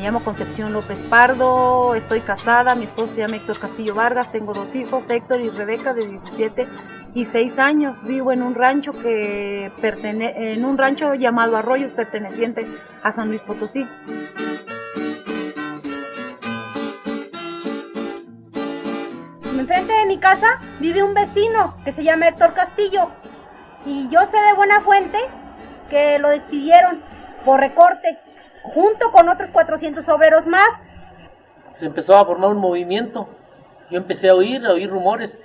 llamo Concepción López Pardo, estoy casada, mi esposo se llama Héctor Castillo Vargas, tengo dos hijos, Héctor y Rebeca de 17 y 6 años. Vivo en un rancho que pertene en un rancho llamado Arroyos perteneciente a San Luis Potosí. Enfrente de mi casa vive un vecino que se llama Héctor Castillo y yo sé de buena fuente que lo despidieron por recorte junto con otros 400 obreros más. Se empezó a formar un movimiento. Yo empecé a oír, a oír rumores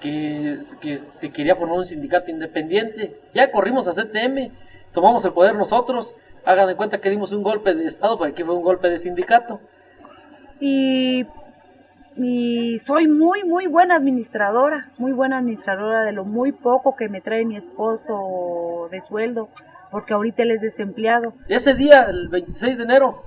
que, que se quería formar un sindicato independiente. Ya corrimos a CTM, tomamos el poder nosotros. Hagan de cuenta que dimos un golpe de Estado, para que fue un golpe de sindicato. Y, y soy muy, muy buena administradora, muy buena administradora de lo muy poco que me trae mi esposo de sueldo porque ahorita él es desempleado. Ese día, el 26 de enero,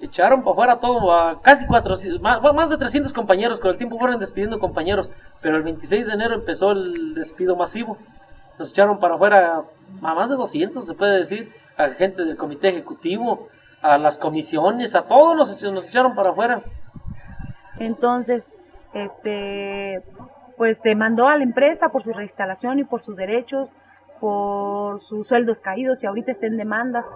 echaron para afuera todo, a casi 400, más, de 300 compañeros, con el tiempo fueron despidiendo compañeros, pero el 26 de enero empezó el despido masivo. Nos echaron para afuera a más de 200, se puede decir, a gente del comité ejecutivo, a las comisiones, a todos nos, nos echaron para afuera. Entonces, este, pues demandó a la empresa por su reinstalación y por sus derechos, por sus sueldos caídos y ahorita está en demandas.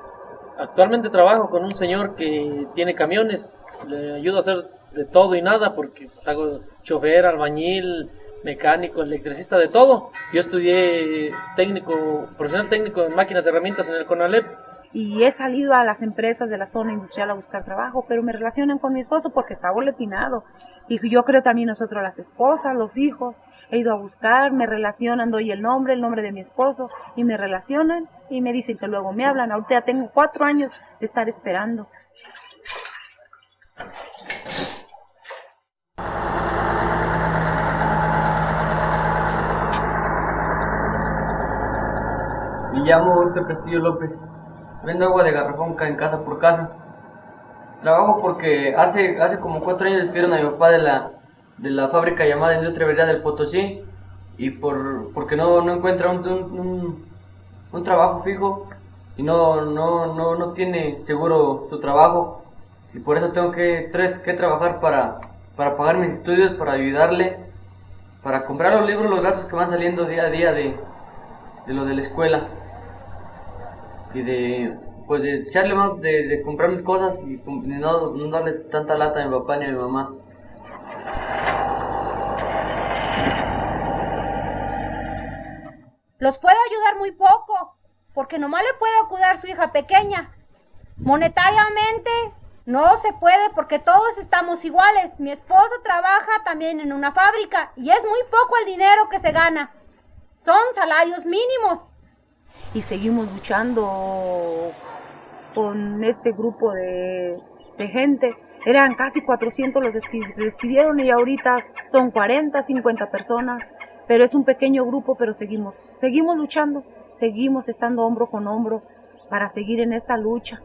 Actualmente trabajo con un señor que tiene camiones, le ayudo a hacer de todo y nada porque hago chofer, albañil, mecánico, electricista, de todo. Yo estudié técnico, profesional técnico en máquinas y herramientas en el CONALEP. Y he salido a las empresas de la zona industrial a buscar trabajo, pero me relacionan con mi esposo porque está boletinado y yo creo también nosotros las esposas, los hijos, he ido a buscar, me relacionan, doy el nombre, el nombre de mi esposo, y me relacionan y me dicen que luego me hablan. Ahorita tengo cuatro años de estar esperando. Me llamo Héctor Castillo López. Vendo agua de garrafón en casa por casa. Trabajo porque hace, hace como cuatro años despidieron a mi papá de la, de la fábrica llamada Industria Verdad del Potosí y por, porque no, no encuentra un, un, un, trabajo fijo y no, no, no, no tiene seguro su trabajo y por eso tengo que, que trabajar para, para pagar mis estudios, para ayudarle, para comprar los libros, los gastos que van saliendo día a día de, de lo de la escuela y de pues de echarle más, de, comprar mis cosas y no, no darle tanta lata a mi papá ni a mi mamá. Los puedo ayudar muy poco, porque nomás le puedo cuidar su hija pequeña. Monetariamente no se puede porque todos estamos iguales. Mi esposo trabaja también en una fábrica y es muy poco el dinero que se gana. Son salarios mínimos. Y seguimos luchando con este grupo de, gente. Eran casi 400 los despidieron y ahorita son 40, 50 personas, pero es un pequeño grupo, pero seguimos, seguimos luchando, seguimos estando hombro con hombro para seguir en esta lucha.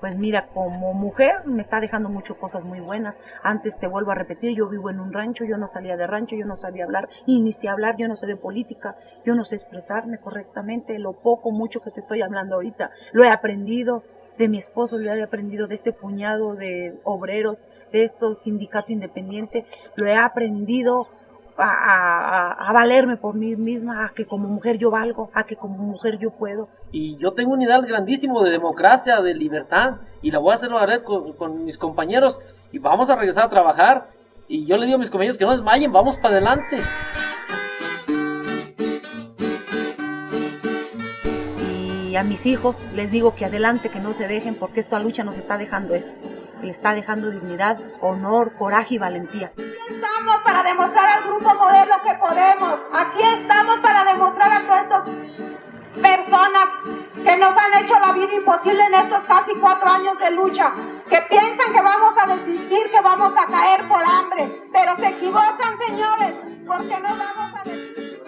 Pues mira, como mujer me está dejando muchas cosas muy buenas. Antes te vuelvo a repetir, yo vivo en un rancho, yo no salía de rancho, yo no sabía hablar, y ni sé hablar, yo no sé de política, yo no sé expresarme correctamente, lo poco, mucho que te estoy hablando ahorita, lo he aprendido, de mi esposo, lo he aprendido de este puñado de obreros, de estos sindicato independiente, lo he aprendido a, valerme por mí misma, a que como mujer yo valgo, a que como mujer yo puedo. Y yo tengo un ideal grandísimo de democracia, de libertad, y la voy a hacer valer con, con mis compañeros, y vamos a regresar a trabajar. Y yo le digo a mis compañeros que no desmayen, vamos para adelante. y a mis hijos les digo que adelante, que no se dejen, porque esta lucha nos está dejando eso, le está dejando dignidad, honor, coraje y valentía. Para demostrar al grupo modelo que podemos, aquí estamos para demostrar a todas estas personas que nos han hecho la vida imposible en estos casi cuatro años de lucha, que piensan que vamos a desistir, que vamos a caer por hambre, pero se equivocan señores, porque no vamos a desistir.